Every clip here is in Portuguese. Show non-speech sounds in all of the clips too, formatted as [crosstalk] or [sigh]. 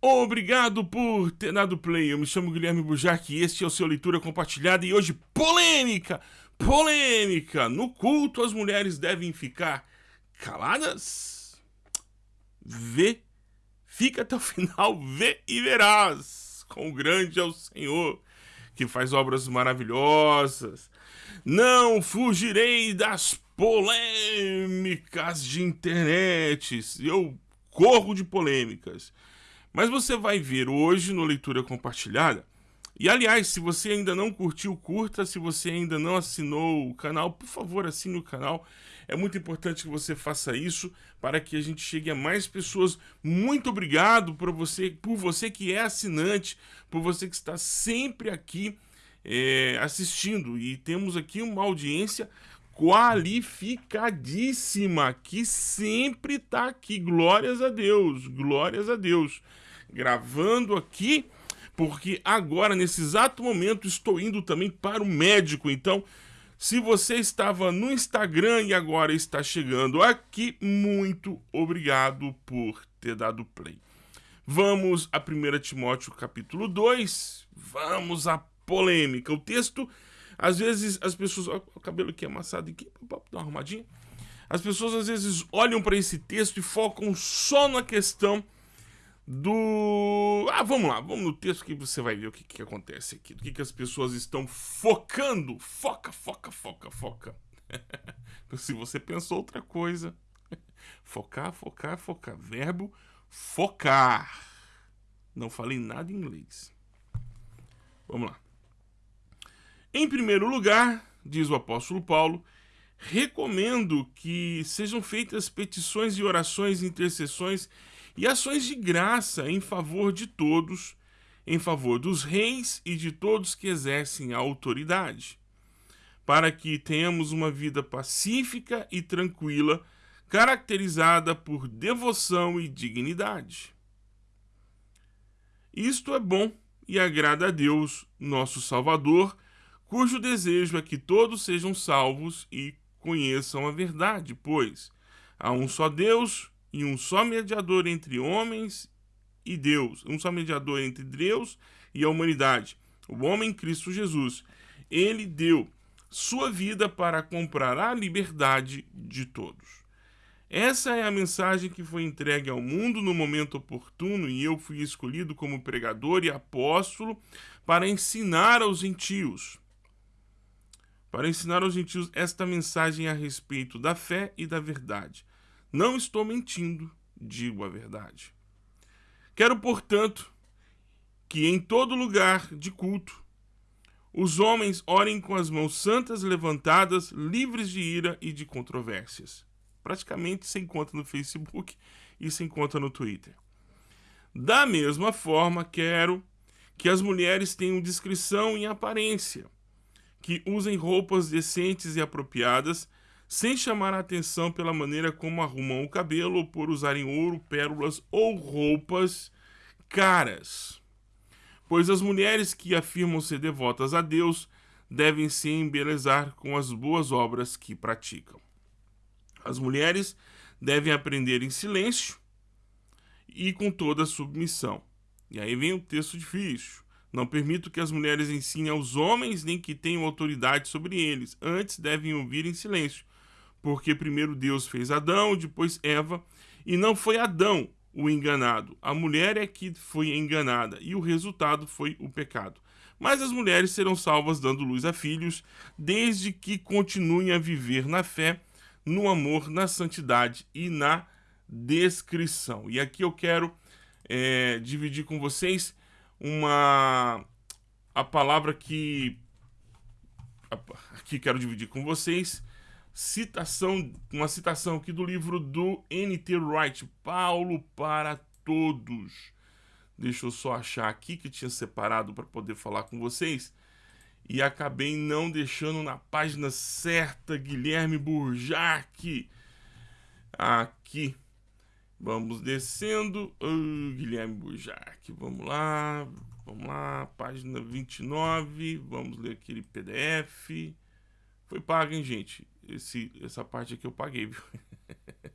Obrigado por ter dado play. Eu me chamo Guilherme Bujarque e este é o seu Leitura Compartilhada. E hoje, polêmica! Polêmica! No culto, as mulheres devem ficar caladas? Vê, fica até o [laughs] final, vê e verás. Quão grande é o Senhor, que faz obras maravilhosas. Não fugirei das polêmicas de internet. Eu corro de polêmicas. Mas você vai ver hoje no Leitura Compartilhada. E aliás, se você ainda não curtiu, curta. Se você ainda não assinou o canal, por favor, assine o canal. É muito importante que você faça isso para que a gente chegue a mais pessoas. Muito obrigado por você, por você que é assinante, por você que está sempre aqui é, assistindo. E temos aqui uma audiência qualificadíssima que sempre está aqui. Glórias a Deus, glórias a Deus gravando aqui, porque agora, nesse exato momento, estou indo também para o médico. Então, se você estava no Instagram e agora está chegando aqui, muito obrigado por ter dado play. Vamos a 1 Timóteo capítulo 2, vamos à polêmica. O texto, às vezes, as pessoas... Olha o cabelo aqui amassado aqui, dá uma arrumadinha. As pessoas, às vezes, olham para esse texto e focam só na questão do... Ah, vamos lá, vamos no texto que você vai ver o que, que acontece aqui. O que, que as pessoas estão focando. Foca, foca, foca, foca. [laughs] Se você pensou outra coisa. [laughs] Focar, focar, focar. Verbo focar. Não falei nada em inglês. Vamos lá. Em primeiro lugar, diz o apóstolo Paulo, recomendo que sejam feitas petições e orações, intercessões e ações de graça em favor de todos, em favor dos reis e de todos que exercem a autoridade, para que tenhamos uma vida pacífica e tranquila, caracterizada por devoção e dignidade. Isto é bom e agrada a Deus, nosso Salvador, cujo desejo é que todos sejam salvos e conheçam a verdade, pois há um só Deus e um só mediador entre homens e Deus, um só mediador entre Deus e a humanidade, o homem Cristo Jesus. Ele deu sua vida para comprar a liberdade de todos. Essa é a mensagem que foi entregue ao mundo no momento oportuno e eu fui escolhido como pregador e apóstolo para ensinar aos gentios. Para ensinar aos gentios esta mensagem a respeito da fé e da verdade. Não estou mentindo, digo a verdade. Quero, portanto, que em todo lugar de culto os homens orem com as mãos santas levantadas, livres de ira e de controvérsias. Praticamente se encontra no Facebook e se encontra no Twitter. Da mesma forma, quero que as mulheres tenham discrição em aparência, que usem roupas decentes e apropriadas, sem chamar a atenção pela maneira como arrumam o cabelo por usarem ouro, pérolas ou roupas caras. Pois as mulheres que afirmam ser devotas a Deus devem se embelezar com as boas obras que praticam. As mulheres devem aprender em silêncio e com toda submissão. E aí vem o texto difícil. Não permito que as mulheres ensinem aos homens nem que tenham autoridade sobre eles. Antes devem ouvir em silêncio, porque primeiro Deus fez Adão, depois Eva, e não foi Adão o enganado, a mulher é que foi enganada, e o resultado foi o pecado. Mas as mulheres serão salvas dando luz a filhos, desde que continuem a viver na fé, no amor, na santidade e na descrição. E aqui eu quero é, dividir com vocês uma a palavra que aqui quero dividir com vocês citação, uma citação aqui do livro do N.T. Wright, Paulo para Todos. Deixa eu só achar aqui que tinha separado para poder falar com vocês. E acabei não deixando na página certa, Guilherme Burjac. Aqui. Vamos descendo. Oh, Guilherme Burjac. Vamos lá. Vamos lá. Página 29. Vamos ler aquele PDF. Foi pago, hein, gente? Esse, essa parte aqui eu paguei, viu?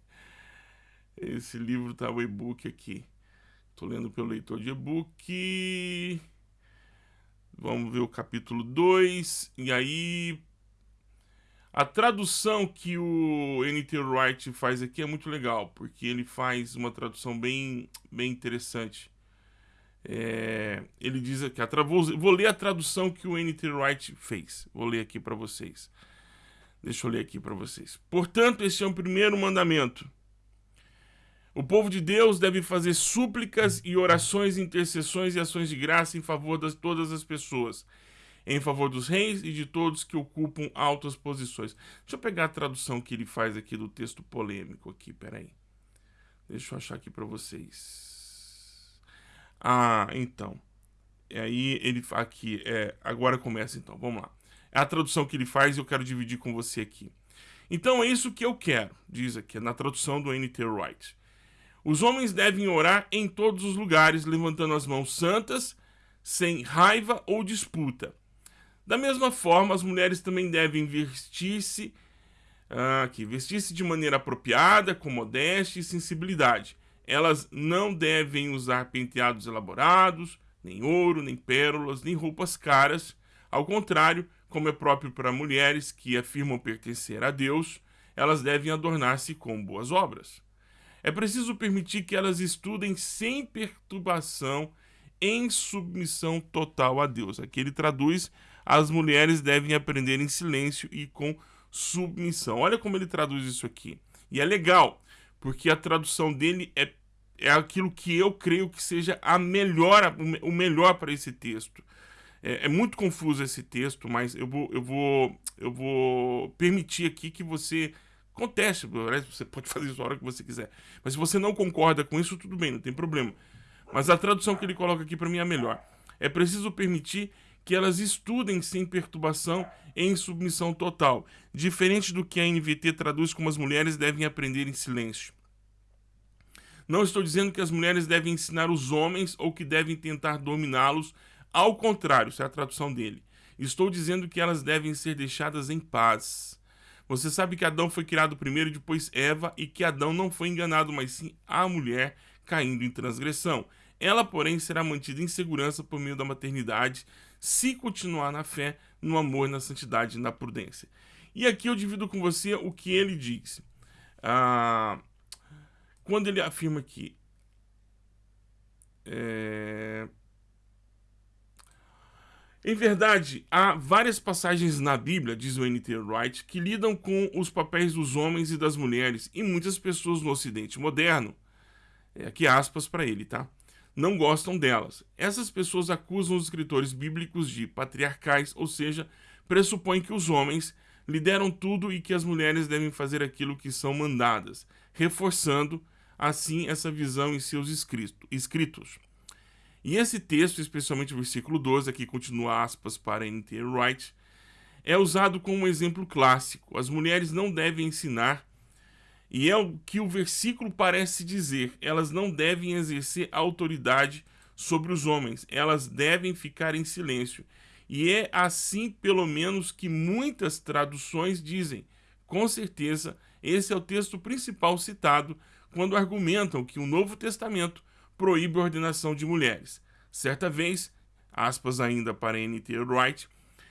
[laughs] esse livro tá o e-book aqui. Estou lendo pelo leitor de e-book. Vamos ver o capítulo 2. E aí. A tradução que o N.T. Wright faz aqui é muito legal, porque ele faz uma tradução bem, bem interessante. É, ele diz aqui, a vou, vou ler a tradução que o N.T. Wright fez. Vou ler aqui para vocês. Deixa eu ler aqui para vocês. Portanto, este é o primeiro mandamento. O povo de Deus deve fazer súplicas e orações, intercessões e ações de graça em favor de todas as pessoas, em favor dos reis e de todos que ocupam altas posições. Deixa eu pegar a tradução que ele faz aqui do texto polêmico aqui, peraí. Deixa eu achar aqui para vocês. Ah, então. E aí ele aqui é, agora começa então. Vamos lá. É a tradução que ele faz e eu quero dividir com você aqui. Então é isso que eu quero, diz aqui na tradução do N.T. Wright. Os homens devem orar em todos os lugares, levantando as mãos santas, sem raiva ou disputa. Da mesma forma, as mulheres também devem vestir-se ah, aqui, vestir-se de maneira apropriada, com modéstia e sensibilidade. Elas não devem usar penteados elaborados, nem ouro, nem pérolas, nem roupas caras. Ao contrário, como é próprio para mulheres que afirmam pertencer a Deus, elas devem adornar-se com boas obras. É preciso permitir que elas estudem sem perturbação, em submissão total a Deus. Aqui ele traduz: as mulheres devem aprender em silêncio e com submissão. Olha como ele traduz isso aqui. E é legal, porque a tradução dele é, é aquilo que eu creio que seja a melhor, o melhor para esse texto. É, é, muito confuso esse texto, mas eu vou, eu vou, eu vou permitir aqui que você conteste. Você pode [laughs] fazer isso a hora que você quiser. Mas se você não concorda com isso, tudo bem, não tem problema. Mas a tradução que ele coloca aqui para mim é melhor. É preciso permitir que elas estudem sem perturbação em submissão total, diferente do que a NVT traduz como as mulheres devem aprender em silêncio. Não estou dizendo que as mulheres devem ensinar os homens ou que devem tentar dominá-los ao contrário, essa é a tradução dele. Estou dizendo que elas devem ser deixadas em paz. Você sabe que Adão foi criado primeiro e depois Eva, e que Adão não foi enganado, mas sim a mulher caindo em transgressão. Ela, porém, será mantida em segurança por meio da maternidade, se continuar na fé, no amor, na santidade e na prudência. E aqui eu divido com você o que ele diz. Ah, quando ele afirma que é, em verdade, há várias passagens na Bíblia, diz o N.T. Wright, que lidam com os papéis dos homens e das mulheres, e muitas pessoas no Ocidente moderno, é, aqui aspas para ele, tá? Não gostam delas. Essas pessoas acusam os escritores bíblicos de patriarcais, ou seja, pressupõem que os homens lideram tudo e que as mulheres devem fazer aquilo que são mandadas, reforçando assim essa visão em seus escritos. E esse texto, especialmente o versículo 12, aqui continua aspas para N.T. Wright, é usado como um exemplo clássico. As mulheres não devem ensinar, e é o que o versículo parece dizer, elas não devem exercer autoridade sobre os homens, elas devem ficar em silêncio. E é assim, pelo menos, que muitas traduções dizem. Com certeza, esse é o texto principal citado quando argumentam que o Novo Testamento proíbe a ordenação de mulheres. Certa vez, aspas ainda para N.T. Wright,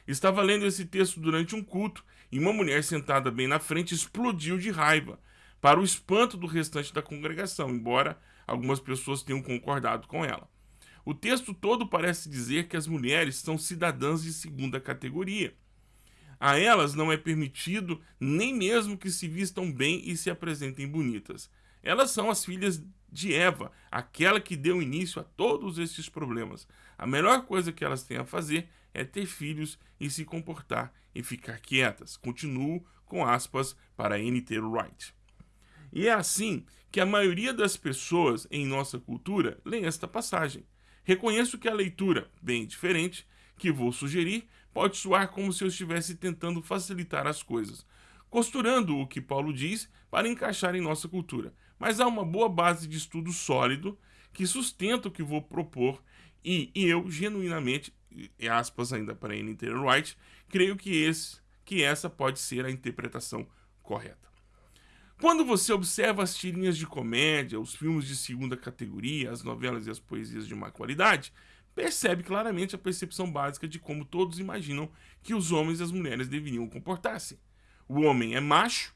estava lendo esse texto durante um culto e uma mulher sentada bem na frente explodiu de raiva, para o espanto do restante da congregação, embora algumas pessoas tenham concordado com ela. O texto todo parece dizer que as mulheres são cidadãs de segunda categoria. A elas não é permitido nem mesmo que se vistam bem e se apresentem bonitas. Elas são as filhas de Eva, aquela que deu início a todos esses problemas. A melhor coisa que elas têm a fazer é ter filhos e se comportar e ficar quietas. Continuo com aspas para N.T. Wright. E é assim que a maioria das pessoas em nossa cultura lê esta passagem. Reconheço que a leitura, bem diferente, que vou sugerir, pode soar como se eu estivesse tentando facilitar as coisas, costurando o que Paulo diz para encaixar em nossa cultura mas há uma boa base de estudo sólido que sustenta o que vou propor e, e eu, genuinamente, aspas ainda para N.T. Wright, creio que, esse, que essa pode ser a interpretação correta. Quando você observa as tirinhas de comédia, os filmes de segunda categoria, as novelas e as poesias de má qualidade, percebe claramente a percepção básica de como todos imaginam que os homens e as mulheres deveriam comportar-se. O homem é macho,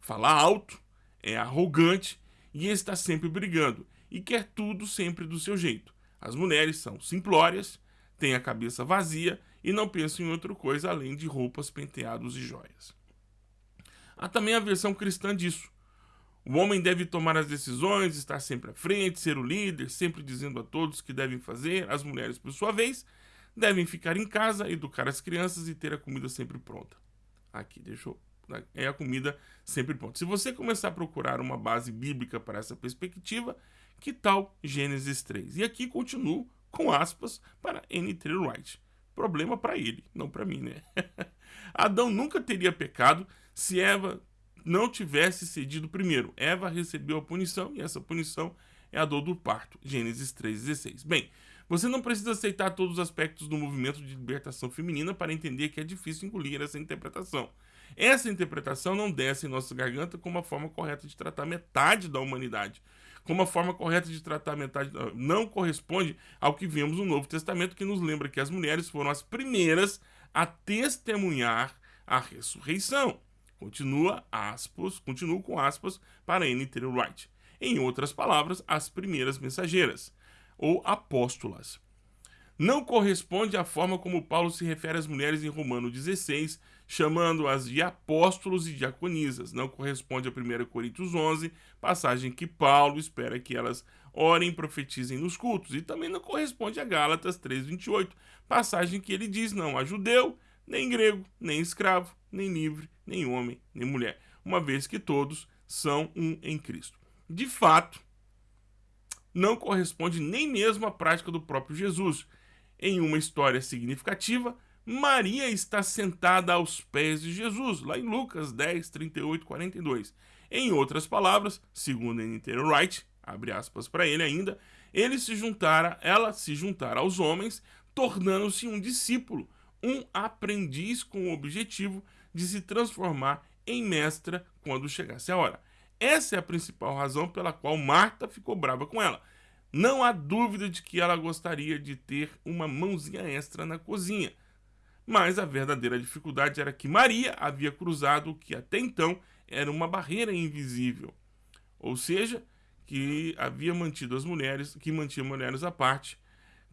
fala alto, é arrogante e está sempre brigando e quer tudo sempre do seu jeito. As mulheres são simplórias, têm a cabeça vazia e não pensam em outra coisa além de roupas, penteados e joias. Há também a versão cristã disso. O homem deve tomar as decisões, estar sempre à frente, ser o líder, sempre dizendo a todos o que devem fazer. As mulheres, por sua vez, devem ficar em casa, educar as crianças e ter a comida sempre pronta. Aqui, deixou. É a comida sempre pronta. Se você começar a procurar uma base bíblica para essa perspectiva, que tal Gênesis 3? E aqui continuo com aspas para N.T. Wright. Problema para ele, não para mim, né? [laughs] Adão nunca teria pecado se Eva não tivesse cedido primeiro. Eva recebeu a punição e essa punição é a dor do parto. Gênesis 3,16. Bem, você não precisa aceitar todos os aspectos do movimento de libertação feminina para entender que é difícil engolir essa interpretação. Essa interpretação não desce em nossa garganta como a forma correta de tratar metade da humanidade. Como a forma correta de tratar metade não corresponde ao que vemos no Novo Testamento, que nos lembra que as mulheres foram as primeiras a testemunhar a ressurreição. Continua aspas, continuo com aspas para N.T. Wright. Em outras palavras, as primeiras mensageiras, ou apóstolas. Não corresponde à forma como Paulo se refere às mulheres em Romano 16, chamando-as de apóstolos e diaconisas. Não corresponde a 1 Coríntios 11, passagem que Paulo espera que elas orem e profetizem nos cultos. E também não corresponde a Gálatas 3,28, passagem que ele diz não a judeu, nem grego, nem escravo, nem livre, nem homem, nem mulher, uma vez que todos são um em Cristo. De fato, não corresponde nem mesmo à prática do próprio Jesus. Em uma história significativa, Maria está sentada aos pés de Jesus, lá em Lucas 10, 38, 42. Em outras palavras, segundo N.T. Wright, abre aspas para ele ainda, ele se juntara, ela se juntara aos homens, tornando-se um discípulo, um aprendiz com o objetivo de se transformar em mestra quando chegasse a hora. Essa é a principal razão pela qual Marta ficou brava com ela. Não há dúvida de que ela gostaria de ter uma mãozinha extra na cozinha. Mas a verdadeira dificuldade era que Maria havia cruzado o que até então era uma barreira invisível. Ou seja, que havia mantido as mulheres, que mantinha mulheres à parte,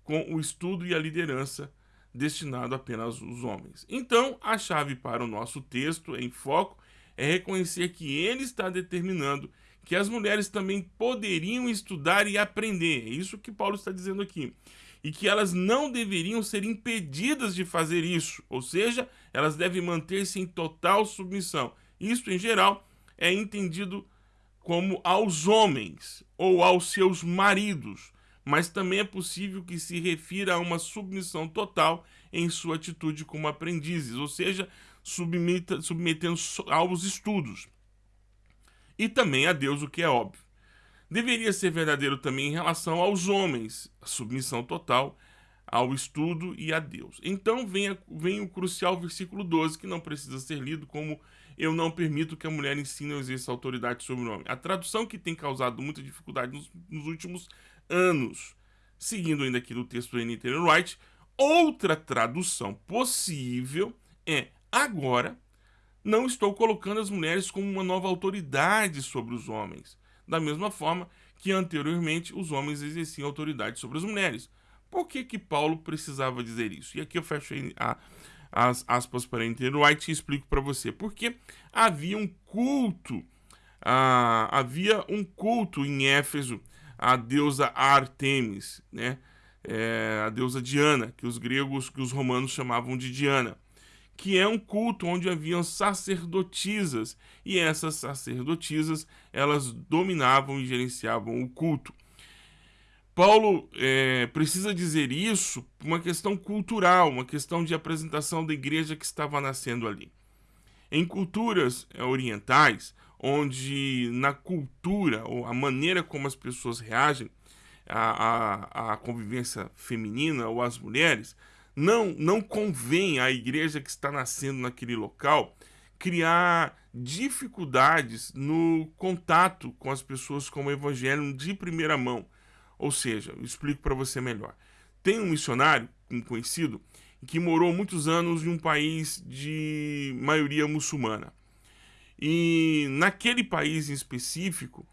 com o estudo e a liderança destinado apenas aos homens. Então, a chave para o nosso texto em foco é reconhecer que ele está determinando que as mulheres também poderiam estudar e aprender. É isso que Paulo está dizendo aqui. E que elas não deveriam ser impedidas de fazer isso, ou seja, elas devem manter-se em total submissão. Isto, em geral, é entendido como aos homens ou aos seus maridos, mas também é possível que se refira a uma submissão total em sua atitude como aprendizes, ou seja, submetendo aos estudos. E também a Deus, o que é óbvio. Deveria ser verdadeiro também em relação aos homens, a submissão total ao estudo e a Deus. Então vem, a, vem o crucial versículo 12, que não precisa ser lido como eu não permito que a mulher ensine ou exerça autoridade sobre o homem. A tradução que tem causado muita dificuldade nos, nos últimos anos. Seguindo ainda aqui do texto do N.T. Wright, outra tradução possível é agora não estou colocando as mulheres como uma nova autoridade sobre os homens, da mesma forma que anteriormente os homens exerciam autoridade sobre as mulheres. Por que que Paulo precisava dizer isso? E aqui eu fecho a, as aspas para N.T. Wright e explico para você. Porque havia um culto, ah, havia um culto em Éfeso a deusa Artemis, né? É, a deusa Diana, que os gregos, que os romanos chamavam de Diana, que é um culto onde haviam sacerdotisas, e essas sacerdotisas, elas dominavam e gerenciavam o culto. Paulo é, precisa dizer isso por uma questão cultural, uma questão de apresentação da igreja que estava nascendo ali. Em culturas é, orientais, onde na cultura ou a maneira como as pessoas reagem à, à, à convivência feminina ou às mulheres, não, não convém à igreja que está nascendo naquele local criar dificuldades no contato com as pessoas com o evangelho de primeira mão. Ou seja, eu explico para você melhor. Tem um missionário, um conhecido, que morou muitos anos em um país de maioria muçulmana. E naquele país em específico,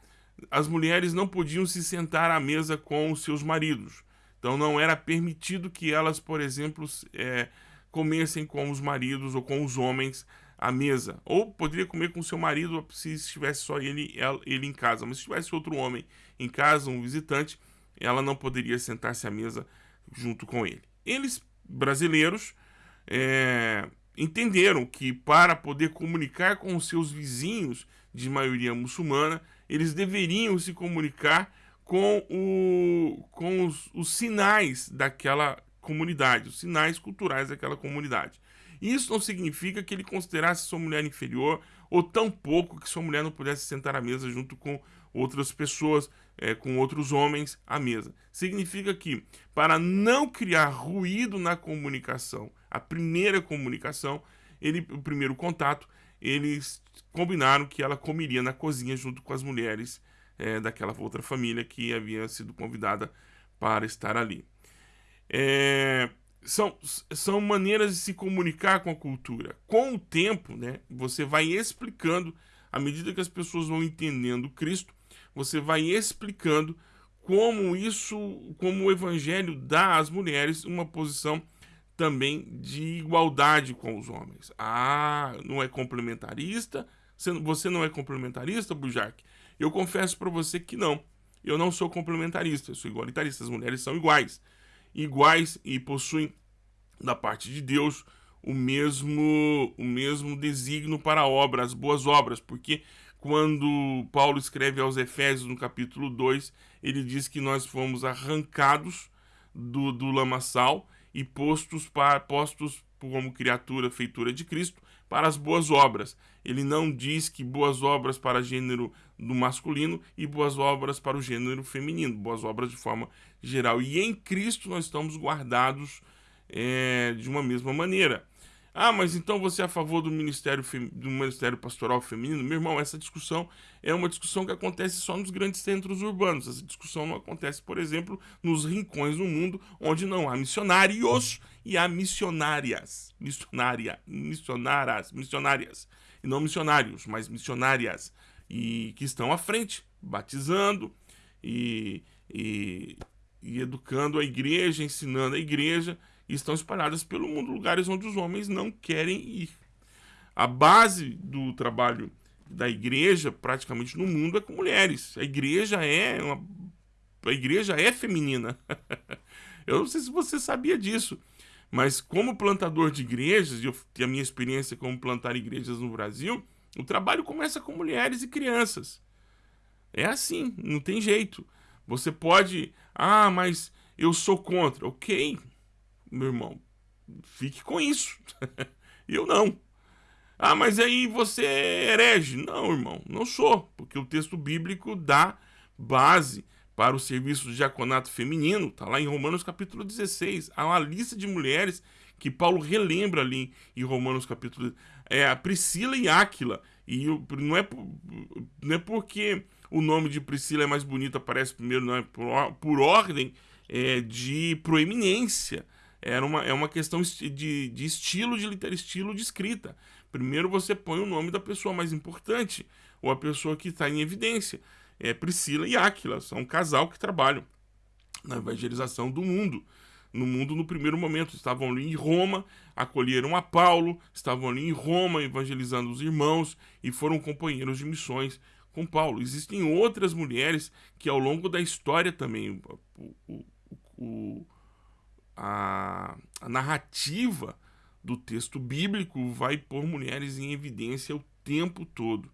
as mulheres não podiam se sentar à mesa com os seus maridos. Então não era permitido que elas, por exemplo, é, comessem com os maridos ou com os homens à mesa. Ou poderia comer com seu marido se estivesse só ele, ele em casa. Mas se tivesse outro homem em casa, um visitante, ela não poderia sentar-se à mesa junto com ele. Eles, brasileiros, é, entenderam que para poder comunicar com os seus vizinhos de maioria muçulmana, eles deveriam se comunicar com, o, com os, os sinais daquela comunidade, os sinais culturais daquela comunidade. Isso não significa que ele considerasse sua mulher inferior ou tão pouco que sua mulher não pudesse sentar à mesa junto com outras pessoas, é, com outros homens à mesa. Significa que, para não criar ruído na comunicação, a primeira comunicação, ele, o primeiro contato, eles combinaram que ela comeria na cozinha junto com as mulheres é, daquela outra família que havia sido convidada para estar ali. É, são, são maneiras de se comunicar com a cultura. Com o tempo, né, você vai explicando, à medida que as pessoas vão entendendo Cristo, você vai explicando como isso, como o evangelho dá às mulheres uma posição também de igualdade com os homens. Ah, não é complementarista? Você não é complementarista, Bujark? Eu confesso para você que não. Eu não sou complementarista, eu sou igualitarista. As mulheres são iguais. Iguais e possuem, da parte de Deus, o mesmo, o mesmo desígnio para a obra, as boas obras, porque quando Paulo escreve aos Efésios no capítulo 2, ele diz que nós fomos arrancados do, do lamaçal e postos, para, postos como criatura feitura de Cristo para as boas obras. Ele não diz que boas obras para gênero do masculino e boas obras para o gênero feminino, boas obras de forma geral. E em Cristo nós estamos guardados é, de uma mesma maneira. Ah, mas então você é a favor do ministério, do ministério pastoral feminino? Meu irmão, essa discussão é uma discussão que acontece só nos grandes centros urbanos. Essa discussão não acontece, por exemplo, nos rincões do mundo onde não há missionários e há missionárias. Missionária, missionaras, missionárias. E não missionários, mas missionárias. E que estão à frente, batizando e, e, e educando a igreja, ensinando a igreja e estão espalhadas pelo mundo, lugares onde os homens não querem ir. A base do trabalho da igreja, praticamente no mundo, é com mulheres. A igreja é uma... a igreja é feminina. [laughs] Eu não sei se você sabia disso, mas como plantador de igrejas, e eu tenho a minha experiência como plantar igrejas no Brasil, o trabalho começa com mulheres e crianças. É assim, não tem jeito. Você pode, ah, mas eu sou contra. Ok, meu irmão, fique com isso. [laughs] eu não. Ah, mas aí você é herege. Não, irmão, não sou, porque o texto bíblico dá base para o serviço de diaconato feminino, está lá em Romanos capítulo 16. Há uma lista de mulheres que Paulo relembra ali em Romanos capítulo é a Priscila e Áquila. E não é, não é porque o nome de Priscila é mais bonito, aparece primeiro, não é por, por ordem é, de proeminência era uma, é uma questão de, de estilo de estilo de escrita. Primeiro você põe o nome da pessoa mais importante, ou a pessoa que está em evidência. É Priscila e Áquila, são um casal que trabalham na evangelização do mundo. No mundo, no primeiro momento, estavam ali em Roma, acolheram a Paulo, estavam ali em Roma evangelizando os irmãos e foram companheiros de missões com Paulo. Existem outras mulheres que, ao longo da história também, o, o, o a, a narrativa do texto bíblico vai pôr mulheres em evidência o tempo todo.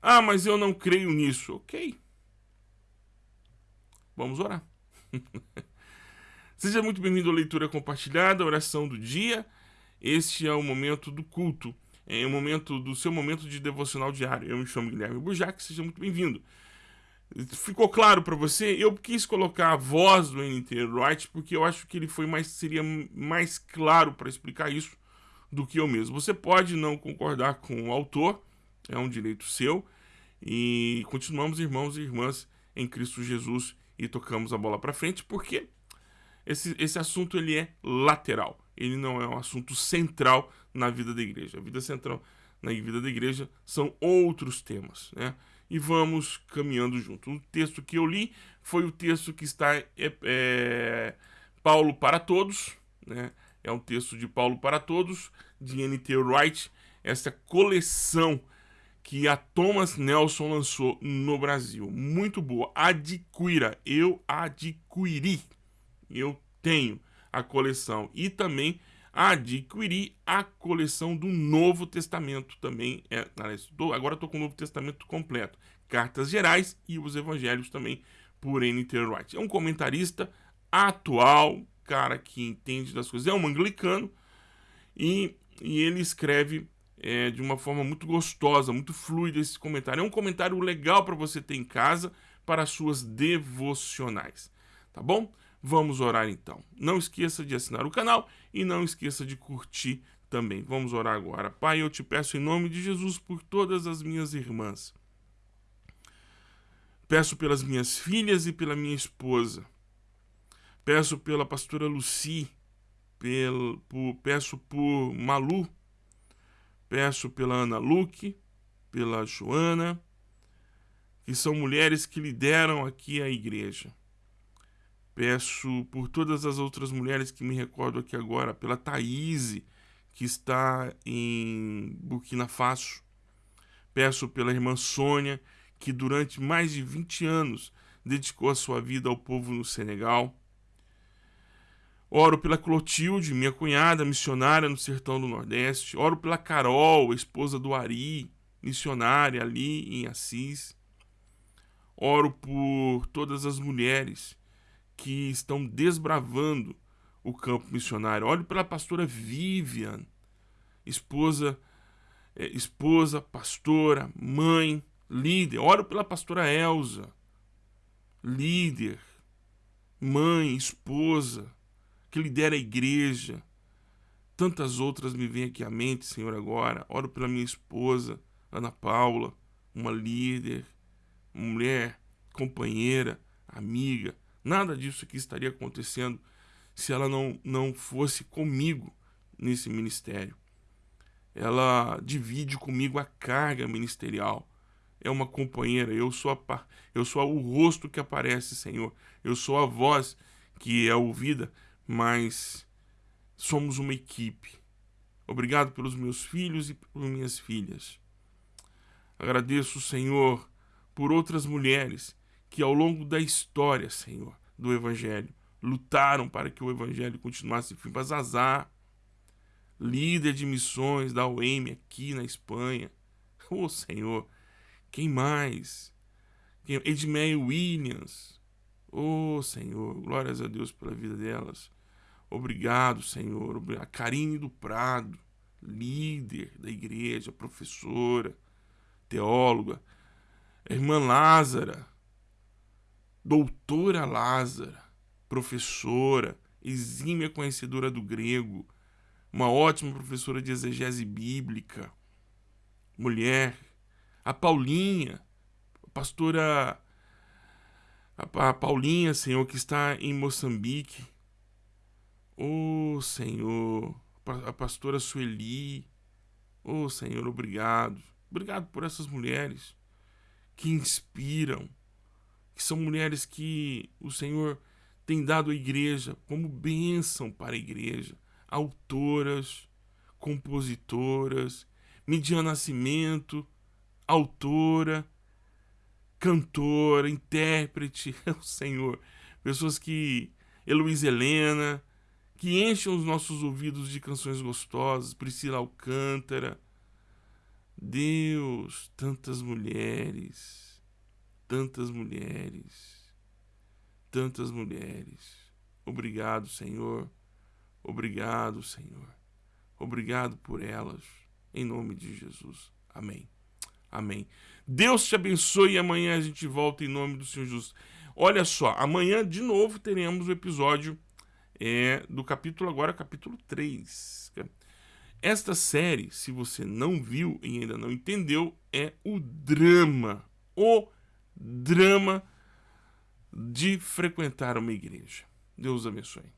Ah, mas eu não creio nisso. Ok. Vamos orar. [laughs] Seja muito bem-vindo à leitura compartilhada, oração do dia. Este é o momento do culto, é o momento do seu momento de devocional diário. Eu me chamo Guilherme Burjac, seja muito bem-vindo. Ficou claro para você? Eu quis colocar a voz do NT Wright porque eu acho que ele foi mais seria mais claro para explicar isso do que eu mesmo. Você pode não concordar com o autor, é um direito seu, e continuamos irmãos e irmãs em Cristo Jesus e tocamos a bola para frente, porque esse, esse assunto ele é lateral, ele não é um assunto central na vida da igreja. A vida central na vida da igreja são outros temas, né? E vamos caminhando junto. O texto que eu li foi o texto que está é, é, Paulo para todos, né? É um texto de Paulo para todos, de N.T. Wright, essa coleção que a Thomas Nelson lançou no Brasil. Muito boa. Adquira. Eu adquiri. Eu tenho a coleção. E também adquiri a coleção do Novo Testamento também. É, agora estou com o Novo Testamento completo. Cartas Gerais e os Evangelhos também por N.T. Wright. É um comentarista atual, cara que entende das coisas. É um anglicano e, e ele escreve é, de uma forma muito gostosa, muito fluida esse comentário. É um comentário legal para você ter em casa para as suas devocionais, tá bom? Vamos orar então. Não esqueça de assinar o canal e não esqueça de curtir também. Vamos orar agora. Pai, eu te peço em nome de Jesus por todas as minhas irmãs. Peço pelas minhas filhas e pela minha esposa. Peço pela pastora Luci, pelo, por, peço por Malu, Peço pela Ana Luque, pela Joana, que são mulheres que lideram aqui a igreja. Peço por todas as outras mulheres que me recordo aqui agora, pela Thaís, que está em Burkina Faso. Peço pela irmã Sônia, que durante mais de 20 anos dedicou a sua vida ao povo no Senegal. Oro pela Clotilde, minha cunhada, missionária no sertão do Nordeste. Oro pela Carol, esposa do Ari, missionária ali em Assis. Oro por todas as mulheres que estão desbravando o campo missionário. Oro pela pastora Vivian, esposa, é, esposa, pastora, mãe, líder. Oro pela pastora Elsa, líder, mãe, esposa que lidera a igreja. Tantas outras me vêm aqui à mente, Senhor, agora. Oro pela minha esposa, Ana Paula, uma líder, mulher, companheira, amiga. Nada disso aqui estaria acontecendo se ela não, não fosse comigo nesse ministério. Ela divide comigo a carga ministerial. É uma companheira, eu sou a, eu sou o rosto que aparece, Senhor. Eu sou a voz que é ouvida mas somos uma equipe. Obrigado pelos meus filhos e por minhas filhas. Agradeço, Senhor, por outras mulheres que ao longo da história, Senhor, do Evangelho, lutaram para que o Evangelho continuasse firme. Para líder de missões da UEM aqui na Espanha. [laughs] Oh, Senhor, quem mais? Edmeia Williams. Oh, Senhor, glórias a Deus pela vida delas. Obrigado, Senhor. A Karine do Prado, líder da igreja, professora, teóloga. A irmã Lázara, doutora Lázara, professora, exímia conhecedora do grego, uma ótima professora de exegese bíblica, mulher. A Paulinha, a pastora a Paulinha, Senhor, que está em Moçambique, Oh, Senhor, a pastora Sueli. Oh, Senhor, obrigado. Obrigado por essas mulheres que inspiram, que são mulheres que o Senhor tem dado à igreja como bênção para a igreja. Autoras, compositoras, Midian Nascimento, autora, cantora, intérprete, [laughs] o Senhor. Pessoas que. Heloísa Helena, que enchem os nossos ouvidos de canções gostosas, Priscila Alcântara. Deus, tantas mulheres, tantas mulheres, tantas mulheres. Obrigado, Senhor. Obrigado, Senhor. Obrigado por elas, em nome de Jesus. Amém. Amém. Deus te abençoe e amanhã a gente volta em nome do Senhor Jesus. Olha só, amanhã de novo teremos o episódio é, do capítulo agora, capítulo 3. Esta série, se você não viu e ainda não entendeu, é o drama, o drama de frequentar uma igreja. Deus abençoe.